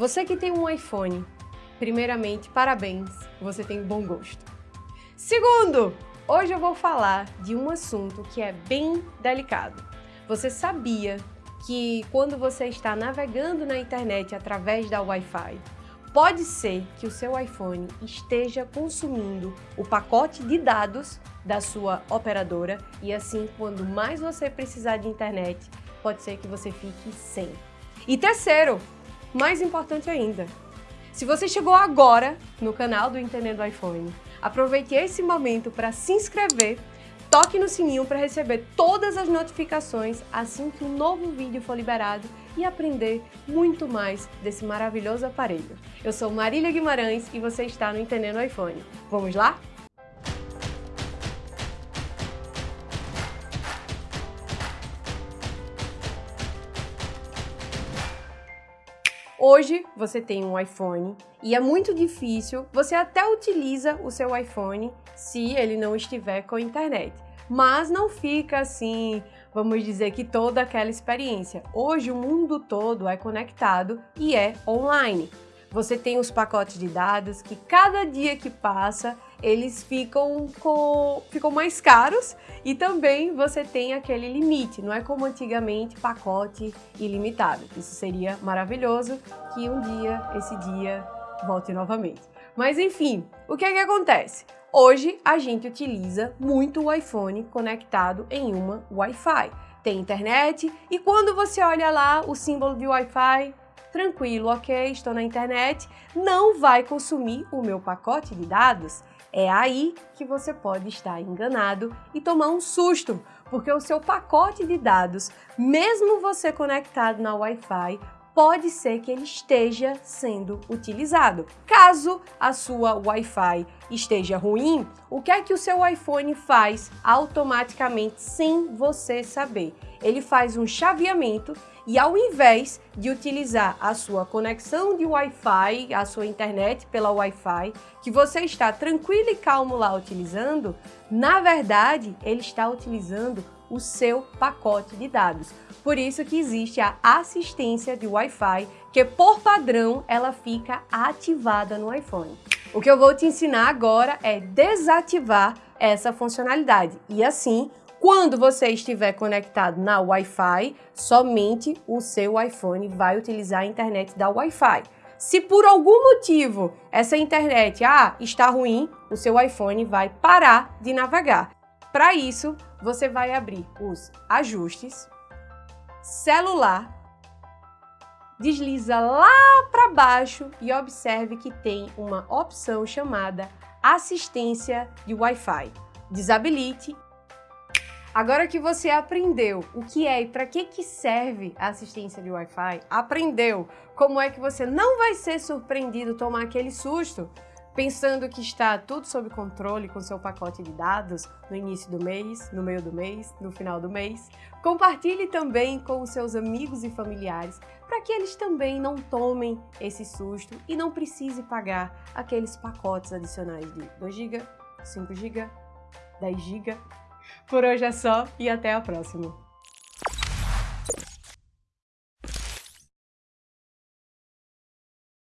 Você que tem um iPhone, primeiramente, parabéns, você tem bom gosto. Segundo, hoje eu vou falar de um assunto que é bem delicado. Você sabia que quando você está navegando na internet através da Wi-Fi, pode ser que o seu iPhone esteja consumindo o pacote de dados da sua operadora e assim, quando mais você precisar de internet, pode ser que você fique sem. E terceiro, mais importante ainda, se você chegou agora no canal do Entendendo iPhone, aproveite esse momento para se inscrever, toque no sininho para receber todas as notificações assim que um novo vídeo for liberado e aprender muito mais desse maravilhoso aparelho. Eu sou Marília Guimarães e você está no Entendendo iPhone. Vamos lá? Hoje você tem um iPhone e é muito difícil, você até utiliza o seu iPhone se ele não estiver com internet, mas não fica assim, vamos dizer que toda aquela experiência. Hoje o mundo todo é conectado e é online. Você tem os pacotes de dados que cada dia que passa eles ficam, com, ficam mais caros e também você tem aquele limite, não é como antigamente pacote ilimitado. Isso seria maravilhoso que um dia, esse dia, volte novamente. Mas enfim, o que é que acontece? Hoje a gente utiliza muito o iPhone conectado em uma Wi-Fi. Tem internet e quando você olha lá o símbolo de Wi-Fi, tranquilo, ok, estou na internet, não vai consumir o meu pacote de dados. É aí que você pode estar enganado e tomar um susto, porque o seu pacote de dados, mesmo você conectado na Wi-Fi, pode ser que ele esteja sendo utilizado. Caso a sua Wi-Fi esteja ruim, o que é que o seu iPhone faz automaticamente sem você saber? Ele faz um chaveamento e ao invés de utilizar a sua conexão de Wi-Fi, a sua internet pela Wi-Fi, que você está tranquilo e calmo lá utilizando, na verdade ele está utilizando o seu pacote de dados. Por isso que existe a assistência de Wi-Fi, que por padrão ela fica ativada no iPhone. O que eu vou te ensinar agora é desativar essa funcionalidade e assim quando você estiver conectado na Wi-Fi, somente o seu iPhone vai utilizar a internet da Wi-Fi. Se por algum motivo essa internet ah, está ruim, o seu iPhone vai parar de navegar. Para isso, você vai abrir os ajustes, celular, desliza lá para baixo e observe que tem uma opção chamada assistência de Wi-Fi. Desabilite. Agora que você aprendeu o que é e para que, que serve a assistência de Wi-Fi, aprendeu como é que você não vai ser surpreendido tomar aquele susto pensando que está tudo sob controle com seu pacote de dados no início do mês, no meio do mês, no final do mês. Compartilhe também com os seus amigos e familiares para que eles também não tomem esse susto e não precise pagar aqueles pacotes adicionais de 2 GB, 5 GB, 10 GB por hoje é só e até a próxima!